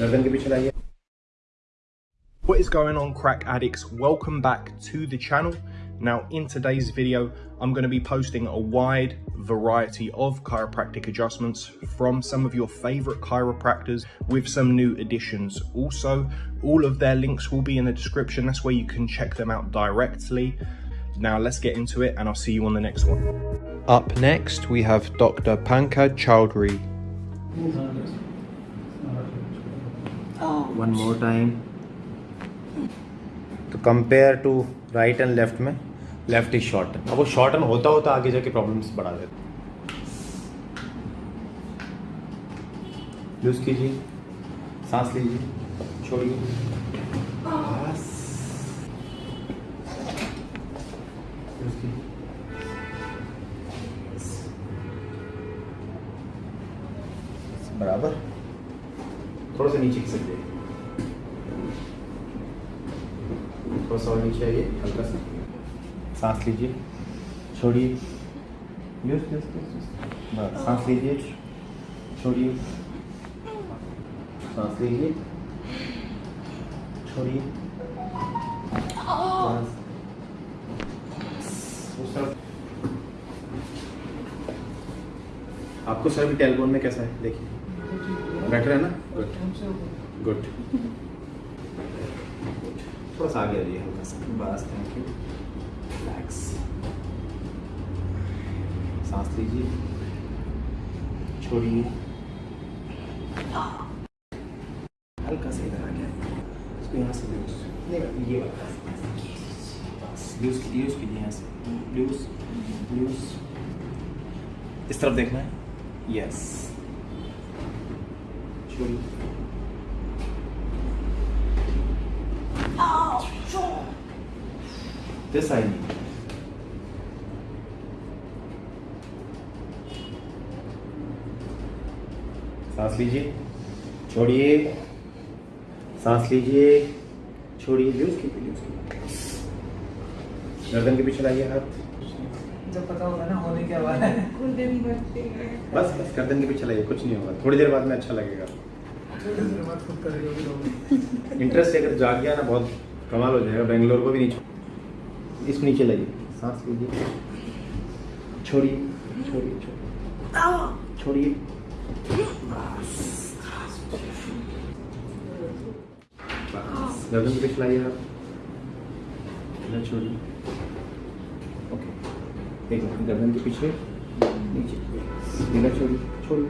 गर्दन के पीछे लाइए What is going on crack addicts? Welcome back to the channel. Now in today's video, I'm going to be posting a wide variety of chiropractic adjustments from some of your favorite chiropractors with some new additions. Also, all of their links will be in the description. That's where you can check them out directly. Now let's get into it and I'll see you on the next one. Up next, we have Dr. Pankaj Chowdhury. One more time तो compare to right and left में left is short अब वो shorten होता होता आगे जाके problems बढ़ा देता लूज कीजिए। सांस लीजिए। छोड़िए। बराबर? थोड़ा सा नीचे खिसक जाइए। नीचे आइए हल्का सा। सांस लीजिए। छोड़िए। यूज़ यूज़ बस सांस लीजिए। छोड़िए। सांस लीजिए। छोड़िए। आपको सर भी टेलबोन में कैसा है? देखिए। बेटर है ना? गुड गुड थोड़ा सा आगे आ जाइए हल्का सा बस थैंक यू रिलैक्स सांस लीजिए। छोड़िए। हल्का सा इधर आ गया इसको यहाँ से लूज ये ये बस लूज कीजिए लूज कीजिए यहाँ से। लूज लूज इस तरफ़ देखना है? यस छोड़िए। This I need. सांस लीजिए छोड़िए। सांस लीजिए छोड़िए। लूज कीजिए लूज कीजिए गर्दन के पीछे लाइए हाथ। जब पता होगा ना होने क्या वाला है। बस बस गर्दन के पीछे लाइए कुछ नहीं होगा। थोड़ी देर बाद में अच्छा लगेगा। थोड़ी देर बाद खुद करेगा भी इंटरेस्ट अगर जाग गया ना बहुत कमाल हो जाएगा। बेंगलोर को भी नहीं इसको नीचे लाइए सांस लीजिए छोड़िए छोड़िए छोड़िए। छोड़िए। गर्दन पीछे आप। इधर छोड़िए। ओके। एक गर्दन के पीछे नीचे। इधर छोड़िए छोड़िए।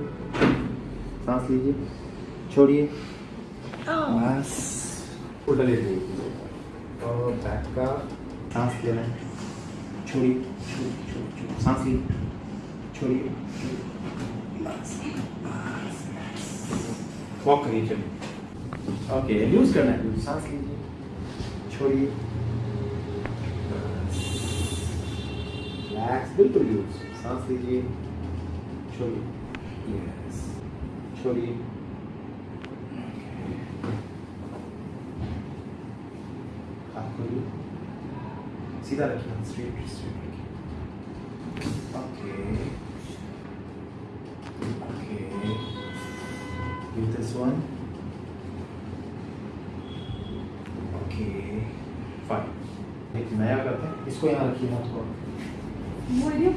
सांस लीजिए। छोड़िए। बस। उल्टा ले लीजिए। और बैक का सांस लेना है। छोड़िए छोड़िए सांस लीजिए छोड़िए। वॉक करिए, चलिए। ओके लूज करना है। सांस लीजिए। छोड़िए। रिलैक्स बिल्कुल लूज सांस लीजिए। छोड़िए। छोड़िए। हाथ खोलिए। सीधा रखिए स्ट्रेट स्ट्रेट रखिए okay okay do this one. Okay fine एक नया करते हैं इसको यहाँ रखिए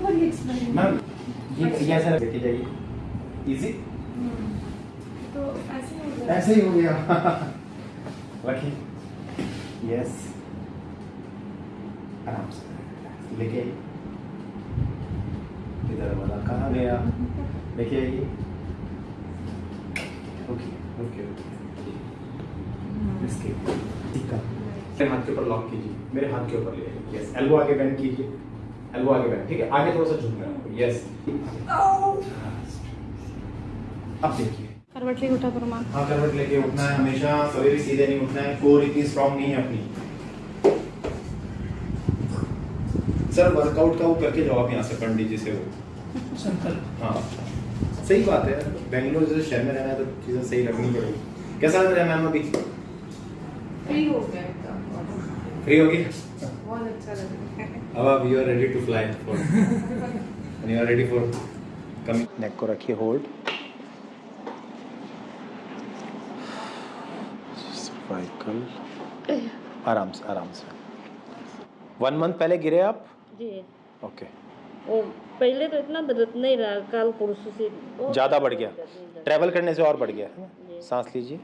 पर एक्सप्लेन मैम ये ये ऐसा लेके जाइए। इजी तो ऐसे ही हो गया। ऐसे ही हो गया। रखिए। यस आराम से लेके इधर वाला कहाँ गया? लेके आइए ओके ओके ओके। इसके मेरे हाथ के ऊपर लॉक कीजिए। मेरे हाथ के ऊपर ले यस एल्बो आगे बेंड कीजिए। एल्बो आगे बेंड ठीक है? आगे थोड़ा सा झुकना है। यस अब देखिए। करवट लेके उठा करो माँ। हाँ करवट लेके उठना है हमेशा। सवेरे भी सीधे नहीं उठना है। कोर इतनी स्ट्रांग नहीं है अपनी। सर वर्कआउट का वो करके जाओ आप यहाँ से पंडित जी से वो संकल्प। हाँ। सही बात है बेंगलोर जैसे शहर में रहना है तो चीज़ें सही रखनी पड़ेगी। कैसा लग रहा है मैम अभी? फ्री हो गया फ्री होगी बहुत अच्छा लग रहा है। अब you are ready to fly for you are ready for coming neck को रखिए होल्ड सर्वाइकल आराम से आराम से। वन मंथ पहले गिरे आप? जी। ओके वो पहले तो इतना दर्द नहीं रहा काल परसों से ज़्यादा बढ़ गया। ट्रैवल करने से और बढ़ गया। सांस लीजिए।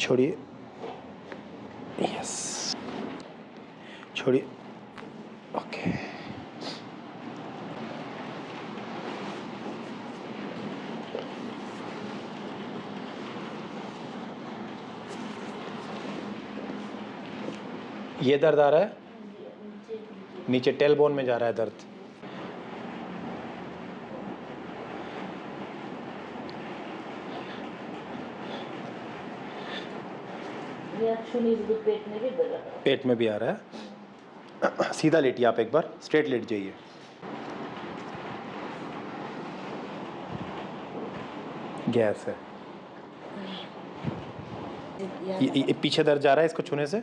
छोड़िए। यस छोड़िए। ओके ये दर्द आ रहा है? नीचे टेल बोन में जा रहा है दर्द। पेट में भी पेट में भी आ रहा है। सीधा लेटिए आप एक बार स्ट्रेट लेट जाइए। गैस है। ये, ये पीछे दर्द जा रहा है इसको छूने से?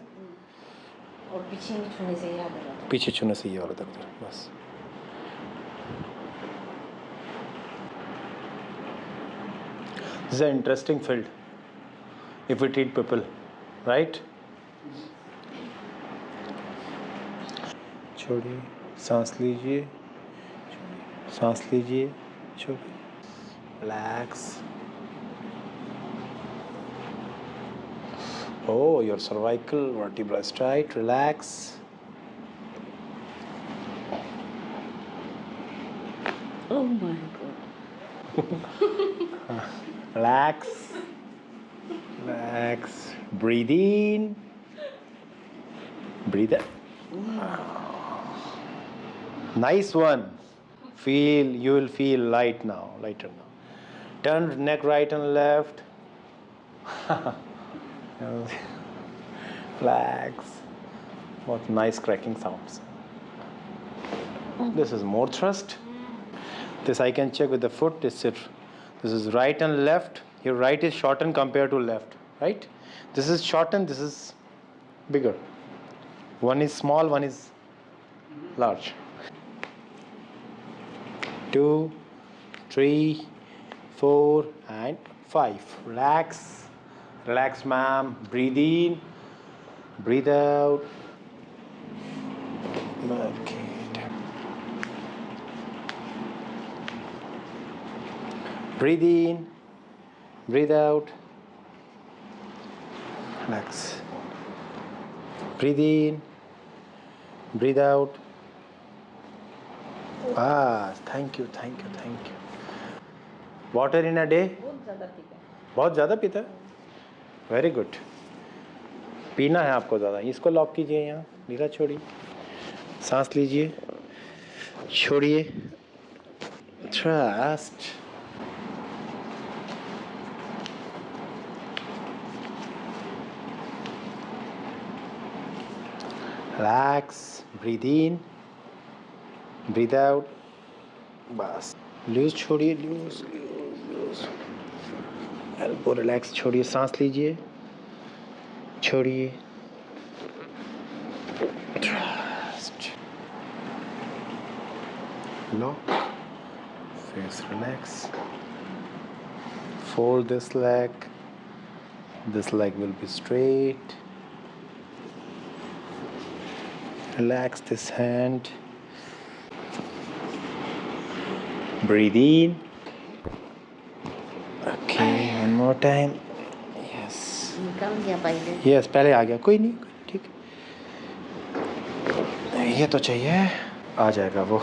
और पीछे छूने से आ रहा था पीछे छूने से ये वाला दर्द बस। This is an interesting field. If we? छोड़िए, सांस लीजिए। सांस लीजिए। छोड़िए। Relax Oh, your cervical vertebra is tight. Relax. Oh my God. Relax. Relax. Breathe in. Breathe out. Nice one. Feel, you will feel light now, lighter now. Turn neck right and left. Relax. What nice cracking sounds. This is more thrust. This I can check with the foot. This is, this is right and left. Your right is shortened compared to left, right? This is shortened, this is bigger. One is small, one is large. Two, three, four, and five. Relax. Relax, ma'am. Breathe in. Breathe out. Okay. Breathe in, breathe out. Relax. Breathe in, breathe out. Ah, thank you, thank you, thank you. Water in a day? बहुत ज़्यादा पीता है very good पीना है आपको ज़्यादा। इसको lock कीजिए यहाँ। नीला छोड़िए सांस लीजिए। छोड़िए। Trust relax. Breathe in. Breathe out. बस। लूज छोड़िए। Loose loose एल्बो रिलैक्स छोड़िए सांस लीजिए छोड़िए trust lock face relax fold this leg this leg will be straight relax this hand breathe in time yes पहले यस पहले आ गया। कोई नहीं, ठीक। ये तो चाहिए। आ जाएगा वो।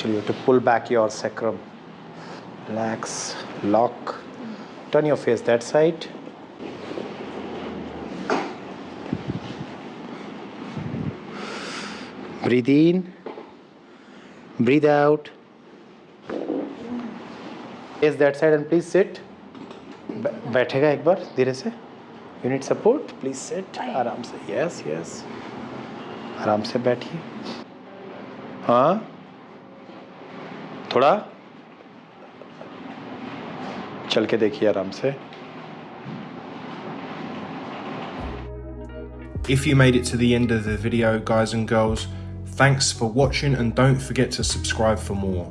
चलिए to pull back your sacrum relax lock turn your face that side breathe in. Breathe out. Is that side and please sit. बैठेगा एक बार धीरे से you need support please set आराम से यस यस आराम से बैठिए हाँ थोड़ा चल के देखिए आराम से If you made it to the end of the video, guys and girls, thanks for watching and don't forget to subscribe for more.